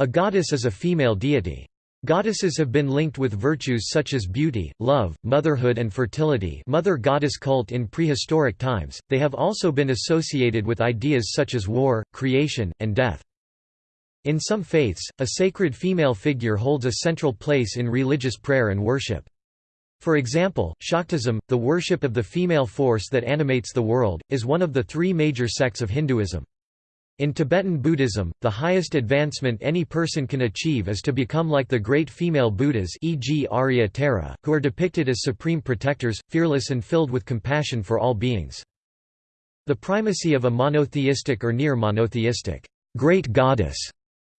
A goddess is a female deity. Goddesses have been linked with virtues such as beauty, love, motherhood and fertility mother goddess cult in prehistoric times, they have also been associated with ideas such as war, creation, and death. In some faiths, a sacred female figure holds a central place in religious prayer and worship. For example, Shaktism, the worship of the female force that animates the world, is one of the three major sects of Hinduism. In Tibetan Buddhism, the highest advancement any person can achieve is to become like the great female Buddhas e.g. Arya Tara, who are depicted as supreme protectors, fearless and filled with compassion for all beings. The primacy of a monotheistic or near monotheistic great goddess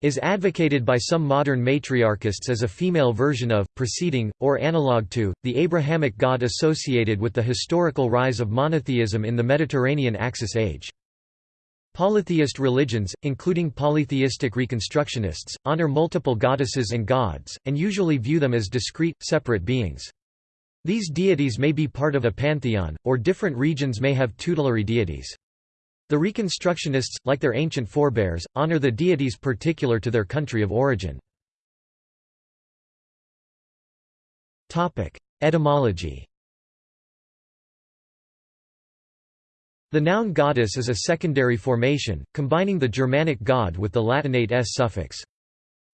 is advocated by some modern matriarchists as a female version of, preceding, or analogue to, the Abrahamic god associated with the historical rise of monotheism in the Mediterranean Axis age. Polytheist religions, including polytheistic reconstructionists, honor multiple goddesses and gods, and usually view them as discrete, separate beings. These deities may be part of a pantheon, or different regions may have tutelary deities. The Reconstructionists, like their ancient forebears, honor the deities particular to their country of origin. Etymology The noun goddess is a secondary formation, combining the Germanic god with the Latinate s suffix.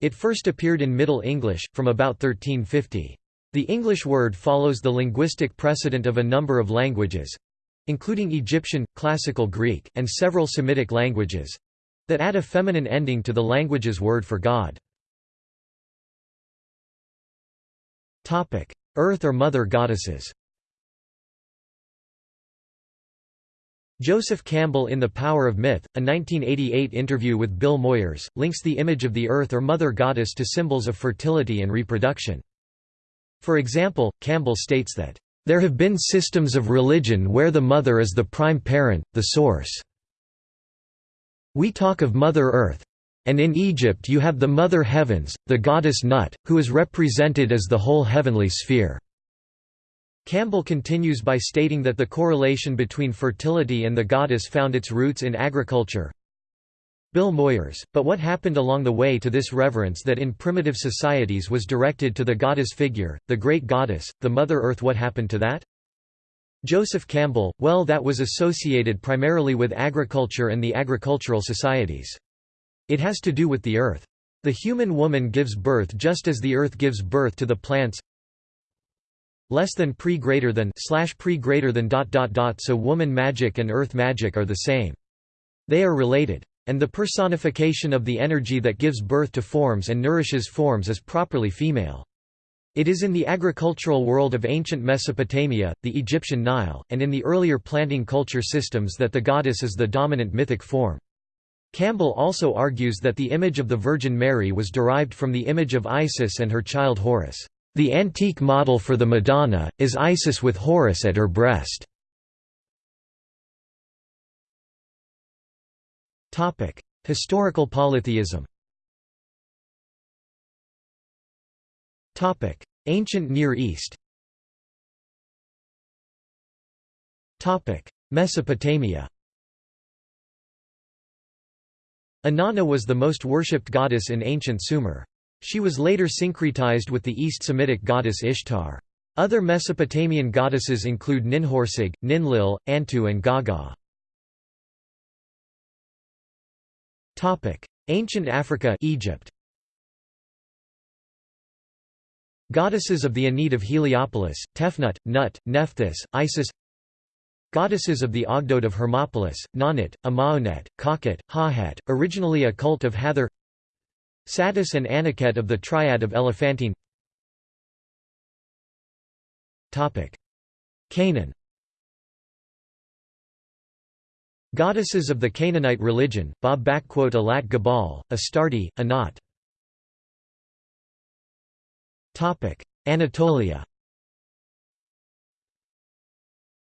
It first appeared in Middle English, from about 1350. The English word follows the linguistic precedent of a number of languages—including Egyptian, Classical Greek, and several Semitic languages—that add a feminine ending to the language's word for God. Earth or mother goddesses Joseph Campbell in The Power of Myth, a 1988 interview with Bill Moyers, links the image of the earth or mother goddess to symbols of fertility and reproduction. For example, Campbell states that, "...there have been systems of religion where the mother is the prime parent, the source. We talk of Mother Earth. And in Egypt you have the Mother Heavens, the goddess Nut, who is represented as the whole heavenly sphere." Campbell continues by stating that the correlation between fertility and the goddess found its roots in agriculture. Bill Moyers, but what happened along the way to this reverence that in primitive societies was directed to the goddess figure, the great goddess, the Mother Earth what happened to that? Joseph Campbell, well that was associated primarily with agriculture and the agricultural societies. It has to do with the earth. The human woman gives birth just as the earth gives birth to the plants, less than pre greater than slash pre greater than dot dot dot so woman magic and earth magic are the same. They are related. And the personification of the energy that gives birth to forms and nourishes forms is properly female. It is in the agricultural world of ancient Mesopotamia, the Egyptian Nile, and in the earlier planting culture systems that the goddess is the dominant mythic form. Campbell also argues that the image of the Virgin Mary was derived from the image of Isis and her child Horus. The antique model for the Madonna, is Isis with Horus at her breast. Historical polytheism Ancient Near East Mesopotamia Inanna was the most worshipped goddess in ancient Sumer. She was later syncretized with the East Semitic goddess Ishtar. Other Mesopotamian goddesses include Ninhursag, Ninlil, Antu and Gaga. Ancient Africa Egypt. Goddesses of the Ennead of Heliopolis, Tefnut, Nut, Nephthys, Isis Goddesses of the Ogdoad of Hermopolis, Nanit, Amaonet, Kakhet, Hahet, originally a cult of Hathor Satis and Anuket of the Triad of Elephantine. Canaan. Goddesses of the Canaanite religion, Baalat Gebal, Astarte, Anat. Anatolia.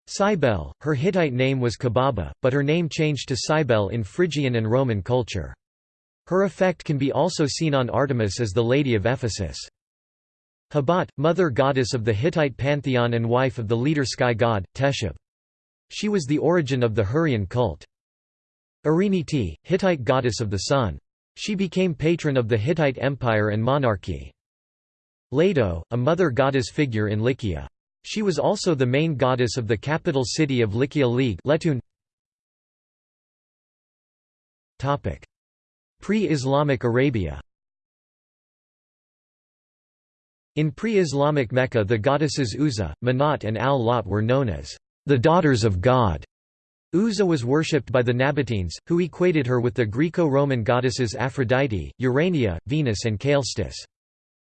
Cybele, her Hittite name was Kubaba, but her name changed to Cybele in Phrygian and Roman culture. Her effect can be also seen on Artemis as the Lady of Ephesus. Hebat, mother goddess of the Hittite pantheon and wife of the leader sky god, Teshub. She was the origin of the Hurrian cult. Ariniti, Hittite goddess of the sun. She became patron of the Hittite Empire and monarchy. Leto, a mother goddess figure in Lycia. She was also the main goddess of the capital city of Lycia League Pre-Islamic Arabia In pre-Islamic Mecca the goddesses Uzza, Manat and Al-Lat were known as the daughters of God. Uzza was worshipped by the Nabateans, who equated her with the Greco-Roman goddesses Aphrodite, Urania, Venus and Caelestis.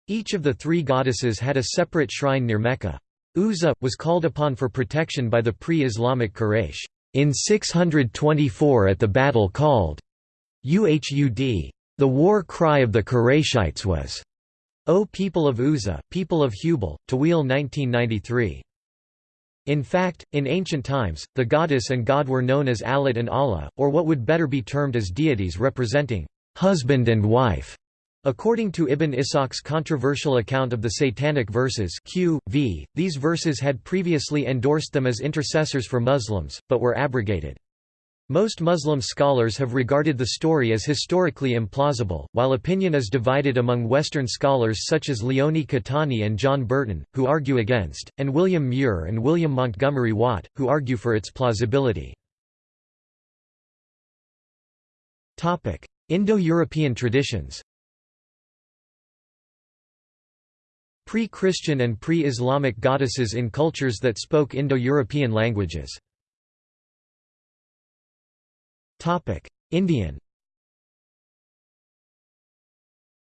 Each of the three goddesses had a separate shrine near Mecca. Uzza, was called upon for protection by the pre-Islamic Quraysh, in 624 at the battle called Uhud. The war cry of the Qurayshites was, O people of Uzza, people of Hubal, Tawil 1993. In fact, in ancient times, the goddess and god were known as Alat and Allah, or what would better be termed as deities representing husband and wife. According to Ibn Ishaq's controversial account of the Satanic verses Q, v, these verses had previously endorsed them as intercessors for Muslims, but were abrogated. Most Muslim scholars have regarded the story as historically implausible, while opinion is divided among Western scholars such as Leone Caetani and John Burton, who argue against, and William Muir and William Montgomery Watt, who argue for its plausibility. Indo-European traditions Pre-Christian and pre-Islamic goddesses in cultures that spoke Indo-European languages Indian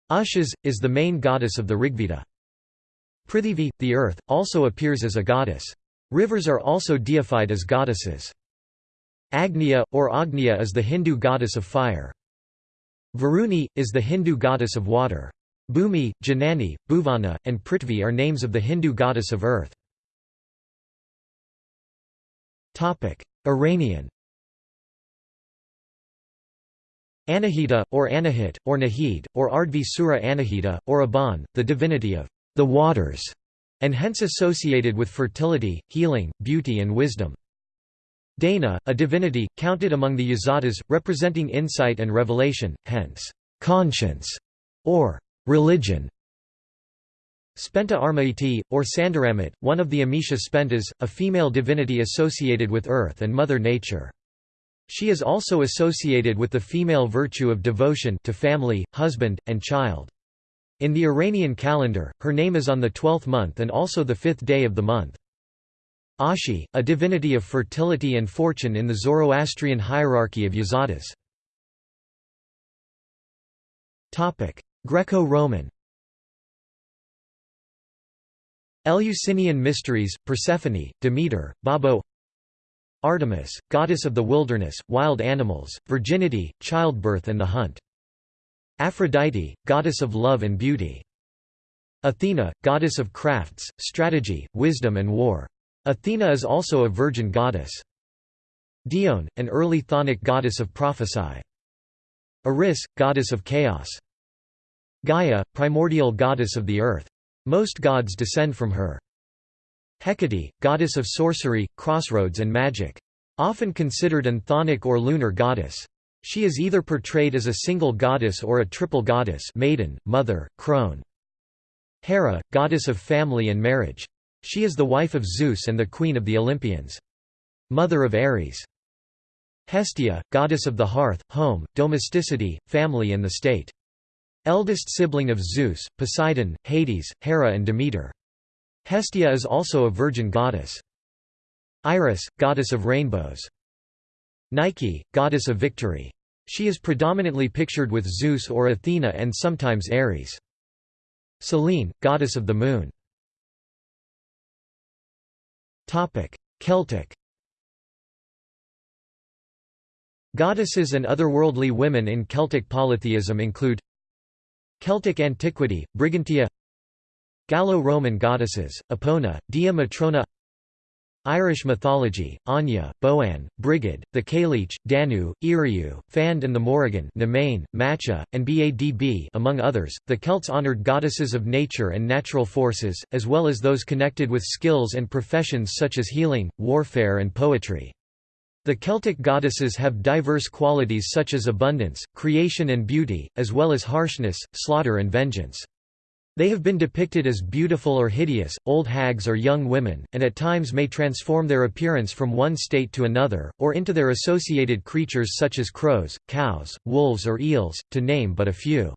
Ushas, is the main goddess of the Rigveda. Prithivi, the earth, also appears as a goddess. Rivers are also deified as goddesses. Agnya, or Agnya is the Hindu goddess of fire. Varuni, is the Hindu goddess of water. Bhumi, Janani, Bhuvana, and Prithvi are names of the Hindu goddess of earth. Iranian Anahita, or Anahit, or Nahid, or Ardvi Sura Anahita, or Aban, the divinity of the waters, and hence associated with fertility, healing, beauty and wisdom. Dana, a divinity, counted among the Yazatas, representing insight and revelation, hence, conscience, or religion. Spenta Armaiti, or Sandaramit, one of the Amesha Spentas, a female divinity associated with earth and Mother Nature. She is also associated with the female virtue of devotion to family, husband, and child. In the Iranian calendar, her name is on the twelfth month and also the fifth day of the month. Ashi, a divinity of fertility and fortune in the Zoroastrian hierarchy of Yazatas. Greco-Roman Eleusinian mysteries, Persephone, Demeter, Baubo Artemis, goddess of the wilderness, wild animals, virginity, childbirth and the hunt. Aphrodite, goddess of love and beauty. Athena, goddess of crafts, strategy, wisdom and war. Athena is also a virgin goddess. Dione, an early chthonic goddess of prophecy. Eris, goddess of chaos. Gaia, primordial goddess of the earth. Most gods descend from her. Hecate, goddess of sorcery, crossroads and magic. Often considered an chthonic or lunar goddess. She is either portrayed as a single goddess or a triple goddess maiden, mother, crone. Hera, goddess of family and marriage. She is the wife of Zeus and the queen of the Olympians. Mother of Ares. Hestia, goddess of the hearth, home, domesticity, family and the state. Eldest sibling of Zeus, Poseidon, Hades, Hera and Demeter. Hestia is also a virgin goddess. Iris, goddess of rainbows. Nike, goddess of victory. She is predominantly pictured with Zeus or Athena and sometimes Ares. Selene, goddess of the moon. Celtic Goddesses and otherworldly women in Celtic polytheism include Celtic antiquity, Brigantia Gallo-Roman goddesses, Epona, Dea Matrona Irish mythology, Anya, Boann, Brigid, the Cailleach, Danu, Iriu, Fand and the Morrigan Nemain, Macha, and Badb among others. The Celts honoured goddesses of nature and natural forces, as well as those connected with skills and professions such as healing, warfare and poetry. The Celtic goddesses have diverse qualities such as abundance, creation and beauty, as well as harshness, slaughter and vengeance. They have been depicted as beautiful or hideous, old hags or young women, and at times may transform their appearance from one state to another, or into their associated creatures such as crows, cows, wolves or eels, to name but a few.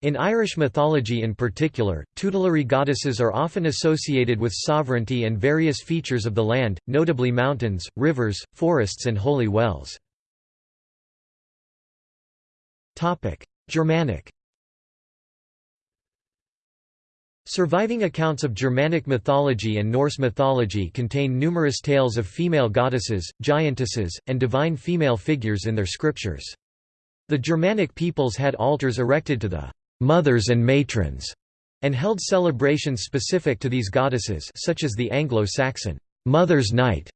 In Irish mythology in particular, tutelary goddesses are often associated with sovereignty and various features of the land, notably mountains, rivers, forests and holy wells. Germanic Surviving accounts of Germanic mythology and Norse mythology contain numerous tales of female goddesses, giantesses, and divine female figures in their scriptures. The Germanic peoples had altars erected to the mothers and matrons, and held celebrations specific to these goddesses such as the Anglo-Saxon Mother's Night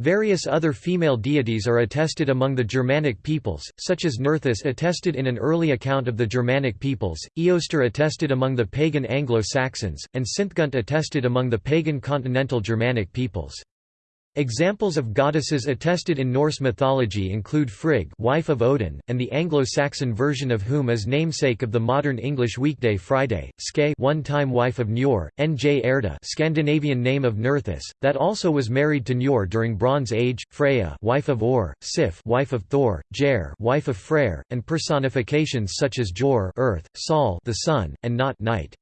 Various other female deities are attested among the Germanic peoples, such as Nerthus attested in an early account of the Germanic peoples, Eostre attested among the pagan Anglo-Saxons, and Sinthgunt attested among the pagan continental Germanic peoples. Examples of goddesses attested in Norse mythology include Frigg wife of Odin, and the Anglo-Saxon version of whom is namesake of the modern English weekday Friday, Ske one-time wife of Njord, N.J. Erda Scandinavian name of Nerthus, that also was married to Njord during Bronze Age, Freya wife of Or, Sif wife of Thor, Jer wife of Freyr, and personifications such as Jor earth, Sol the sun, and Not night.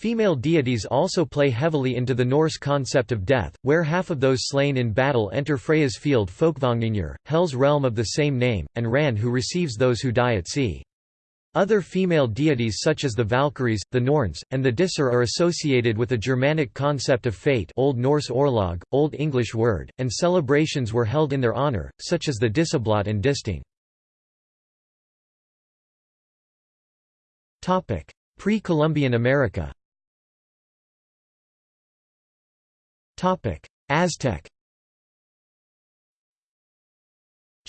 Female deities also play heavily into the Norse concept of death, where half of those slain in battle enter Freya's field Folkvangingur, Hel's realm of the same name, and Ran who receives those who die at sea. Other female deities such as the Valkyries, the Norns, and the Disir are associated with a Germanic concept of fate Old Norse Orlog, Old English word, and celebrations were held in their honor, such as the Disablot and Disting. Pre-Columbian America Aztec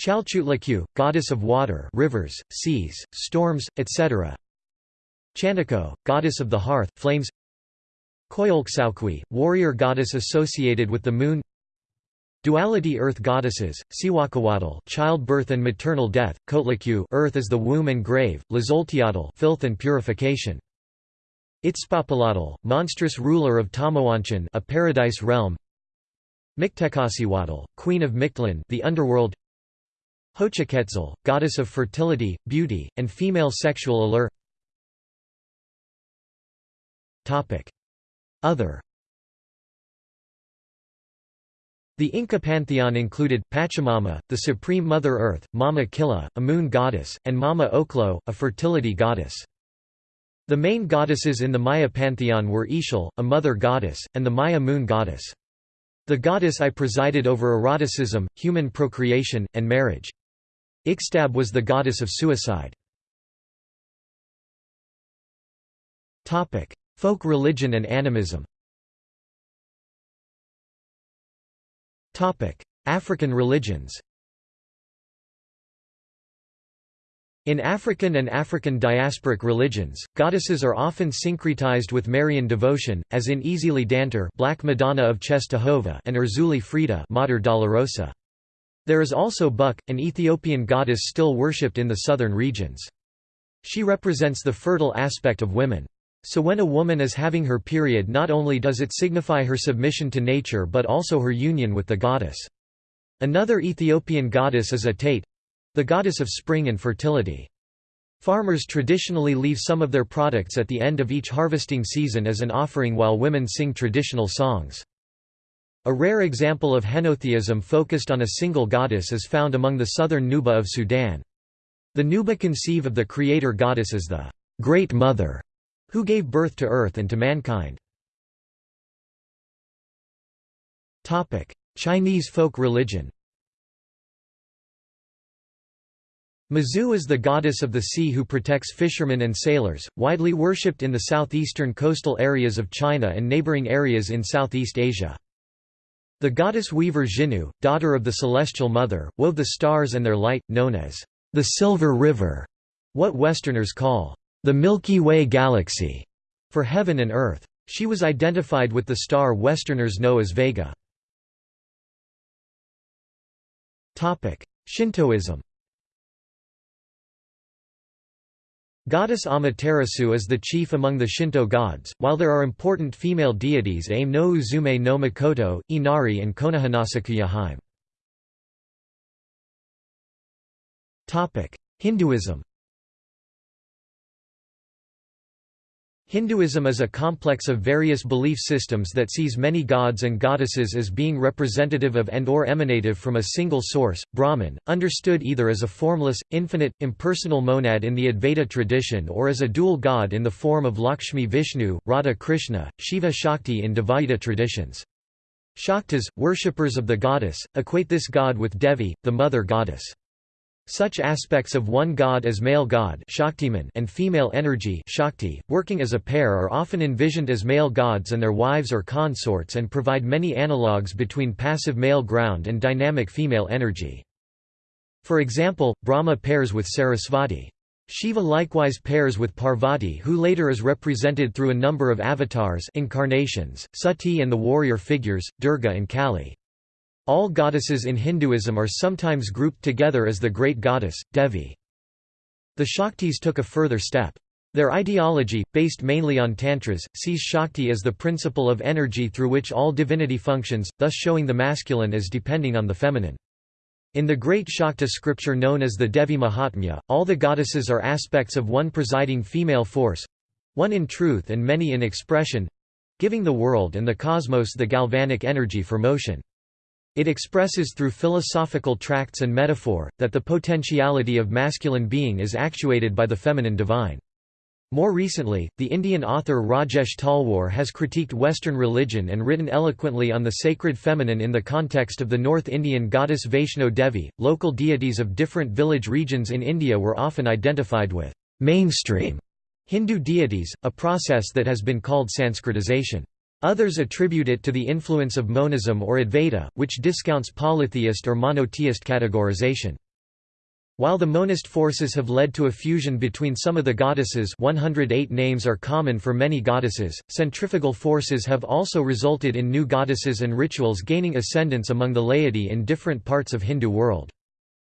Chalchiuhtlicue, goddess of water rivers, seas, storms, etc. Chantico, goddess of the hearth, flames Coyolxauhqui, warrior goddess associated with the moon Duality earth goddesses, Cihuacoatl childbirth and maternal death, Coatlicue earth is the womb and grave, Tlazolteotl filth and purification. Itzpapalotl, monstrous ruler of Tamoanchan a paradise realm. Mictecacihuatl, queen of Mictlan the underworld. Xochiquetzal, goddess of fertility, beauty, and female sexual allure. Other. The Inca pantheon included, Pachamama, the supreme Mother Earth, Mama Killa, a moon goddess, and Mama Ocllo, a fertility goddess. The main goddesses in the Maya pantheon were Ixchel, a mother goddess, and the Maya moon goddess. The goddess I presided over eroticism, human procreation, and marriage. Ixtab was the goddess of suicide. Folk religion and animism African religions In African and African diasporic religions, goddesses are often syncretized with Marian devotion, as in Ezili Dantor Black Madonna of Czestochowa and Erzulie Freda Mater Dolorosa. There is also Buk, an Ethiopian goddess still worshipped in the southern regions. She represents the fertile aspect of women. So when a woman is having her period not only does it signify her submission to nature but also her union with the goddess. Another Ethiopian goddess is Atate, the goddess of spring and fertility. Farmers traditionally leave some of their products at the end of each harvesting season as an offering while women sing traditional songs. A rare example of henotheism focused on a single goddess is found among the southern Nuba of Sudan. The Nuba conceive of the creator goddess as the Great Mother, who gave birth to earth and to mankind. Chinese folk religion Mazu is the goddess of the sea who protects fishermen and sailors, widely worshipped in the southeastern coastal areas of China and neighboring areas in Southeast Asia. The goddess weaver Xinu, daughter of the Celestial Mother, wove the stars and their light, known as the Silver River, what Westerners call the Milky Way Galaxy, for heaven and earth. She was identified with the star Westerners know as Vega. Shintoism Goddess Amaterasu is the chief among the Shinto gods, while there are important female deities Ame no Uzume no Mikoto, Inari and Konohanasakuya Hime. Hinduism Hinduism is a complex of various belief systems that sees many gods and goddesses as being representative of and or emanative from a single source, Brahman, understood either as a formless, infinite, impersonal monad in the Advaita tradition or as a dual god in the form of Lakshmi Vishnu, Radha Krishna, Shiva Shakti in Dvaita traditions. Shaktas, worshippers of the goddess, equate this god with Devi, the mother goddess. Such aspects of one god as male god and female energy Shakti, working as a pair are often envisioned as male gods and their wives or consorts and provide many analogues between passive male ground and dynamic female energy. For example, Brahma pairs with Sarasvati. Shiva likewise pairs with Parvati who later is represented through a number of avatars incarnations, Sati and the warrior figures, Durga and Kali. All goddesses in Hinduism are sometimes grouped together as the great goddess, Devi. The Shaktis took a further step. Their ideology, based mainly on tantras, sees Shakti as the principle of energy through which all divinity functions, thus showing the masculine as depending on the feminine. In the great Shakta scripture known as the Devi Mahatmya, all the goddesses are aspects of one presiding female force—one in truth and many in expression—giving the world and the cosmos the galvanic energy for motion. It expresses through philosophical tracts and metaphor, that the potentiality of masculine being is actuated by the feminine divine. More recently, the Indian author Rajesh Talwar has critiqued Western religion and written eloquently on the sacred feminine in the context of the North Indian goddess Vaishno Devi. Local deities of different village regions in India were often identified with mainstream Hindu deities, a process that has been called Sanskritization. Others attribute it to the influence of monism or Advaita, which discounts polytheist or monotheist categorization. While the monist forces have led to a fusion between some of the goddesses 108 names are common for many goddesses, centrifugal forces have also resulted in new goddesses and rituals gaining ascendance among the laity in different parts of Hindu world.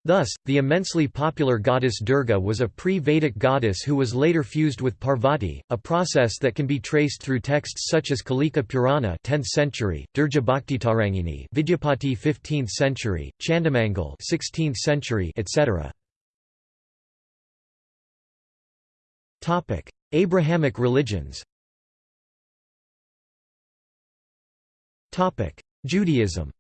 Thus, the immensely popular goddess Durga was a pre-Vedic goddess who was later fused with Parvati, a process that can be traced through texts such as Kalika Purana 10th century, Durga Bhaktitarangini Vidyapati 15th century, Chandamangal 16th century, etc. Topic: Abrahamic religions. Topic: Judaism.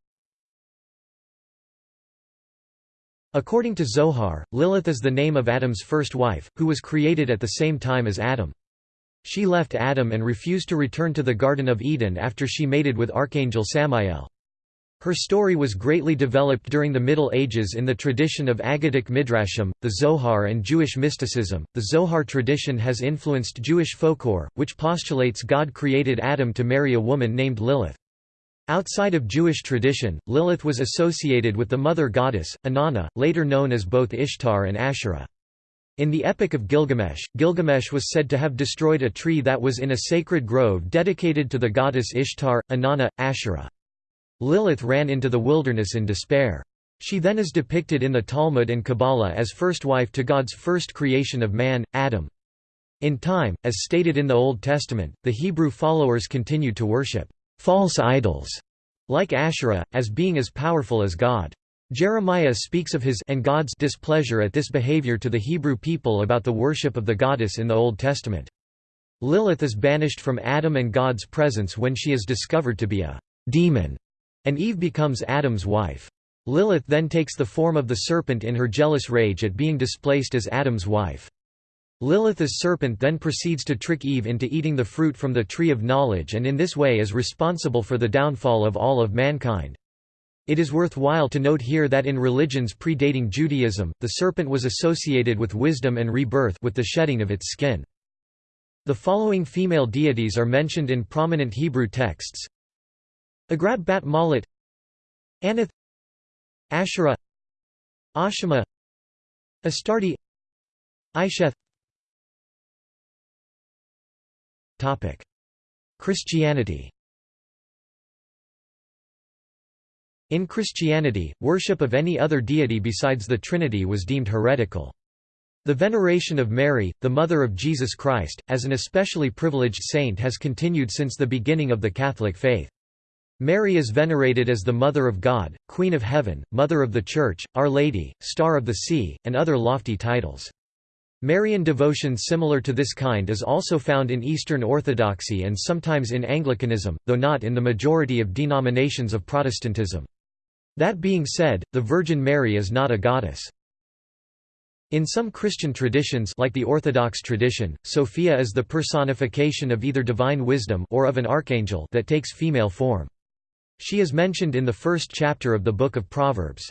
According to Zohar, Lilith is the name of Adam's first wife, who was created at the same time as Adam. She left Adam and refused to return to the Garden of Eden after she mated with Archangel Samael. Her story was greatly developed during the Middle Ages in the tradition of Aggadic Midrashim, the Zohar, and Jewish mysticism. The Zohar tradition has influenced Jewish folklore, which postulates God created Adam to marry a woman named Lilith. Outside of Jewish tradition, Lilith was associated with the mother goddess, Inanna, later known as both Ishtar and Asherah. In the Epic of Gilgamesh, Gilgamesh was said to have destroyed a tree that was in a sacred grove dedicated to the goddess Ishtar, Inanna, Asherah. Lilith ran into the wilderness in despair. She then is depicted in the Talmud and Kabbalah as first wife to God's first creation of man, Adam. In time, as stated in the Old Testament, the Hebrew followers continued to worship false idols, like Asherah, as being as powerful as God. Jeremiah speaks of his and God's displeasure at this behavior to the Hebrew people about the worship of the goddess in the Old Testament. Lilith is banished from Adam and God's presence when she is discovered to be a demon, and Eve becomes Adam's wife. Lilith then takes the form of the serpent in her jealous rage at being displaced as Adam's wife. Lilith's serpent then proceeds to trick Eve into eating the fruit from the tree of knowledge and in this way is responsible for the downfall of all of mankind. It is worthwhile to note here that in religions predating Judaism, the serpent was associated with wisdom and rebirth with the shedding of its skin. The following female deities are mentioned in prominent Hebrew texts Agrab Bat Malat Anath Asherah Ashima Astarte Isheth Christianity In Christianity, worship of any other deity besides the Trinity was deemed heretical. The veneration of Mary, the mother of Jesus Christ, as an especially privileged saint has continued since the beginning of the Catholic faith. Mary is venerated as the Mother of God, Queen of Heaven, Mother of the Church, Our Lady, Star of the Sea, and other lofty titles. Marian devotion similar to this kind is also found in Eastern Orthodoxy and sometimes in Anglicanism, though not in the majority of denominations of Protestantism. That being said, the Virgin Mary is not a goddess. In some Christian traditions like the Orthodox tradition, Sophia is the personification of either divine wisdom or of an archangel that takes female form. She is mentioned in the first chapter of the Book of Proverbs.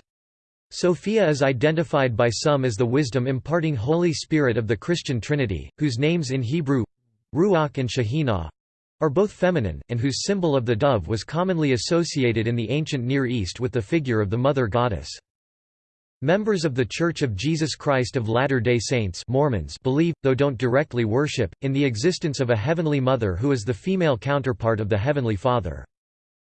Sophia is identified by some as the wisdom imparting Holy Spirit of the Christian Trinity, whose names in Hebrew Ruach and Shekhinah are both feminine, and whose symbol of the dove was commonly associated in the ancient Near East with the figure of the Mother Goddess. Members of The Church of Jesus Christ of Latter-day Saints Mormons believe, though don't directly worship, in the existence of a Heavenly Mother who is the female counterpart of the Heavenly Father.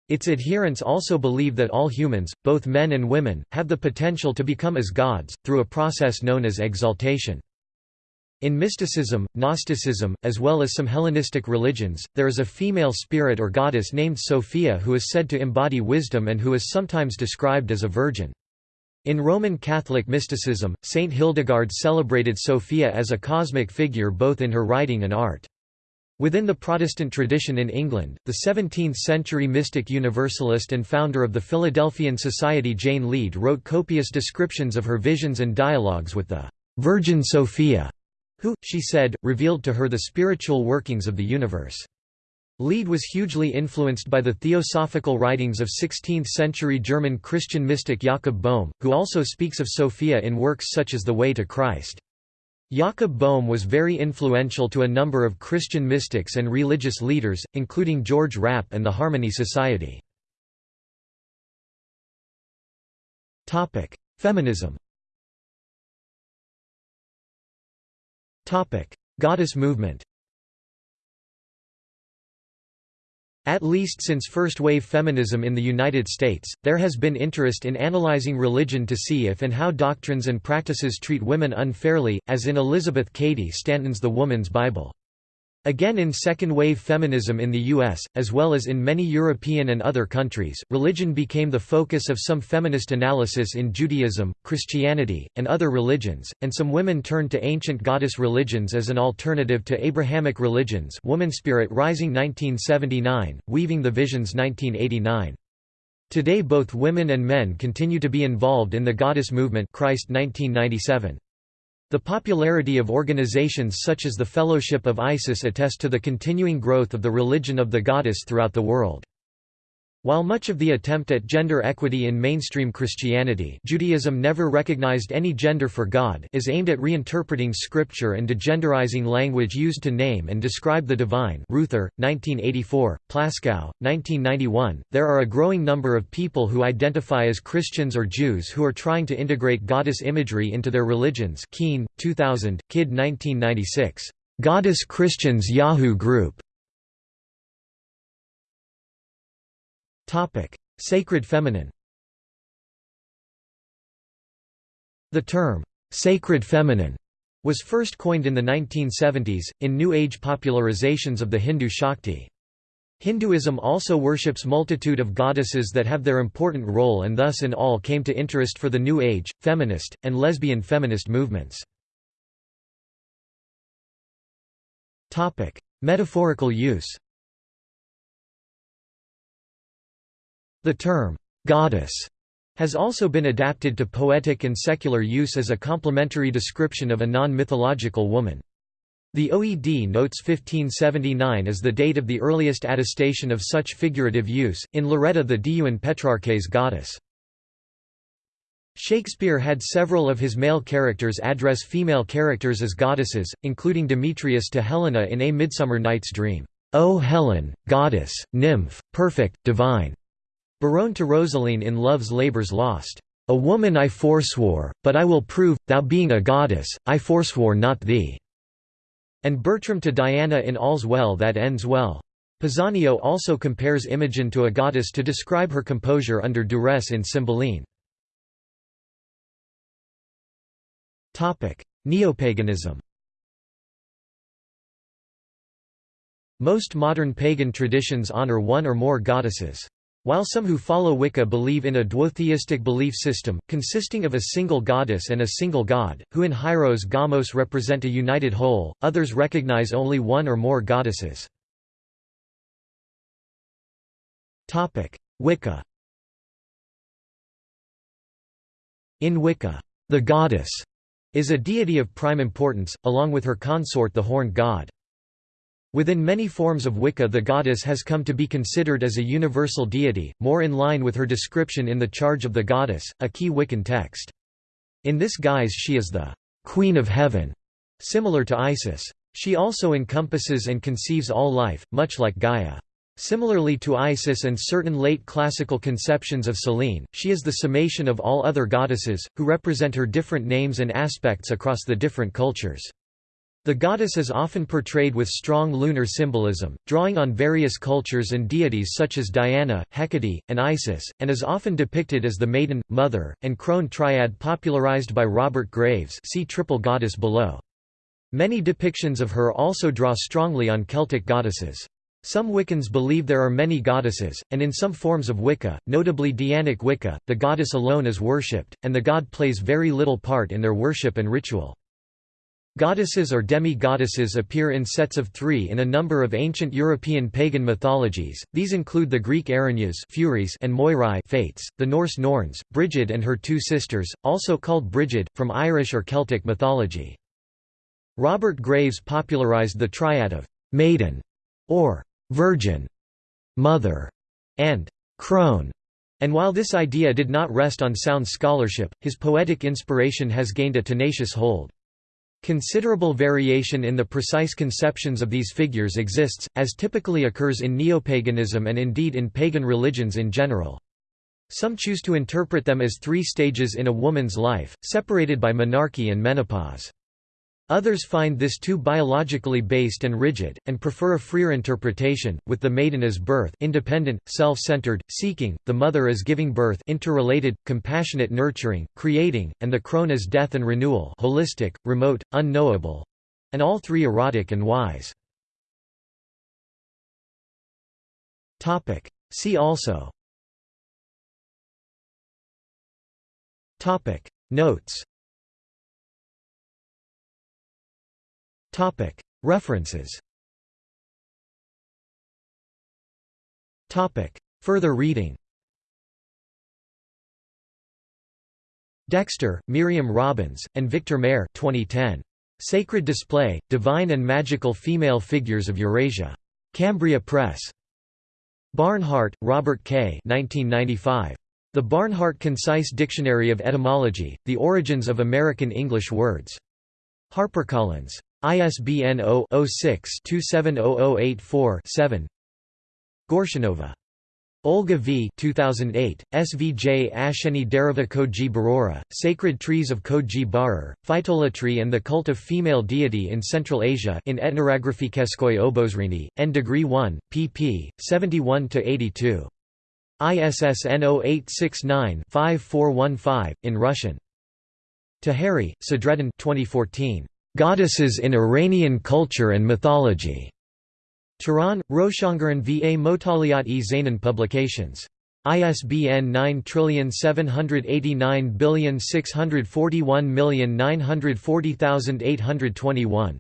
Its adherents also believe that all humans, both men and women, have the potential to become as gods, through a process known as exaltation. In mysticism, Gnosticism, as well as some Hellenistic religions, there is a female spirit or goddess named Sophia who is said to embody wisdom and who is sometimes described as a virgin. In Roman Catholic mysticism, Saint Hildegard celebrated Sophia as a cosmic figure both in her writing and art. Within the Protestant tradition in England, the 17th-century mystic universalist and founder of the Philadelphian Society Jane Leade wrote copious descriptions of her visions and dialogues with the Virgin Sophia who, she said, revealed to her the spiritual workings of the universe. Leade was hugely influenced by the theosophical writings of 16th-century German Christian mystic Jakob Boehme, who also speaks of Sophia in works such as The Way to Christ. Jakob Boehme was very influential to a number of Christian mystics and religious leaders, including George Rapp and the Harmony Society. Feminism Goddess movement At least since first-wave feminism in the United States, there has been interest in analyzing religion to see if and how doctrines and practices treat women unfairly, as in Elizabeth Cady Stanton's The Woman's Bible. Again in second-wave feminism in the US, as well as in many European and other countries, religion became the focus of some feminist analysis in Judaism, Christianity, and other religions, and some women turned to ancient goddess religions as an alternative to Abrahamic religions Womanspirit Rising 1979, Weaving the Visions 1989. Today both women and men continue to be involved in the goddess movement Christ 1997. The popularity of organizations such as the Fellowship of Isis attest to the continuing growth of the religion of the goddess throughout the world. While much of the attempt at gender equity in mainstream Christianity Judaism never recognized any gender for God is aimed at reinterpreting scripture and degenderizing language used to name and describe the divine. Ruether, 1984, Plaskow, 1991, there are a growing number of people who identify as Christians or Jews who are trying to integrate goddess imagery into their religions. Keene, 2000, Kidd 1996. Goddess Christians Yahoo Group Topic: Sacred feminine. The term sacred feminine was first coined in the 1970s, in New Age popularizations of the Hindu Shakti. Hinduism also worships multitude of goddesses that have their important role and thus in all came to interest for the New Age, feminist, and lesbian feminist movements. Metaphorical use The term, "'goddess' has also been adapted to poetic and secular use as a complementary description of a non-mythological woman. The OED notes 1579 as the date of the earliest attestation of such figurative use, in Loretta the Diuen Petrarches goddess. Shakespeare had several of his male characters address female characters as goddesses, including Demetrius to Helena in A Midsummer Night's Dream, "'O Helen, goddess, nymph, perfect, divine' Berowne to Rosaline in Love's Labour's Lost. A woman I forswore, but I will prove, thou being a goddess, I forswore not thee. And Bertram to Diana in All's Well that Ends Well. Pisanio also compares Imogen to a goddess to describe her composure under duress in Cymbeline. Neopaganism Most modern pagan traditions honor one or more goddesses. While some who follow Wicca believe in a duotheistic belief system, consisting of a single goddess and a single god, who in Hieros Gamos represent a united whole, others recognize only one or more goddesses. Wicca In Wicca, the goddess is a deity of prime importance, along with her consort the horned god. Within many forms of Wicca the goddess has come to be considered as a universal deity, more in line with her description in The Charge of the Goddess, a key Wiccan text. In this guise she is the «Queen of Heaven», similar to Isis. She also encompasses and conceives all life, much like Gaia. Similarly to Isis and certain late classical conceptions of Selene, she is the summation of all other goddesses, who represent her different names and aspects across the different cultures. The goddess is often portrayed with strong lunar symbolism, drawing on various cultures and deities such as Diana, Hecate, and Isis, and is often depicted as the maiden, mother, and crone triad popularized by Robert Graves see triple goddess below. Many depictions of her also draw strongly on Celtic goddesses. Some Wiccans believe there are many goddesses, and in some forms of Wicca, notably Dianic Wicca, the goddess alone is worshipped, and the god plays very little part in their worship and ritual. Goddesses or demi-goddesses appear in sets of three in a number of ancient European pagan mythologies, these include the Greek Erinyes Furies and Moirai Fates, the Norse Norns, Brigid and her two sisters, also called Brigid, from Irish or Celtic mythology. Robert Graves popularized the triad of «maiden» or «virgin», «mother» and «crone», and while this idea did not rest on sound scholarship, his poetic inspiration has gained a tenacious hold. Considerable variation in the precise conceptions of these figures exists, as typically occurs in neopaganism and indeed in pagan religions in general. Some choose to interpret them as three stages in a woman's life, separated by menarche and menopause. Others find this too biologically based and rigid, and prefer a freer interpretation, with the maiden as birth independent, self-centered, seeking, the mother as giving birth interrelated, compassionate nurturing, creating, and the crone as death and renewal holistic, remote, unknowable—and all three erotic and wise. See also. Notes References Further reading Dexter, Miriam Robbins, and Victor Mair 2010. Sacred Display, Divine and Magical Female Figures of Eurasia. Cambria Press. Barnhart, Robert K. 1995. The Barnhart Concise Dictionary of Etymology, The Origins of American English Words. HarperCollins. ISBN 0-06-270084-7 Gorshunova. Olga V. 2008, SVJ Asheni Dereva Koji Barora, Sacred Trees of Koji Barar, Phytolatry and the Cult of Female Deity in Central Asia in Etnographiqueskoy Obozrini, N degree 1, pp. 71–82. ISSN 0869-5415, in Russian. Taheri, Sadreddin 2014. Goddesses in Iranian Culture and Mythology. Tehran, Roshangaran va Motaliat e Zainan Publications. ISBN 9789641940821.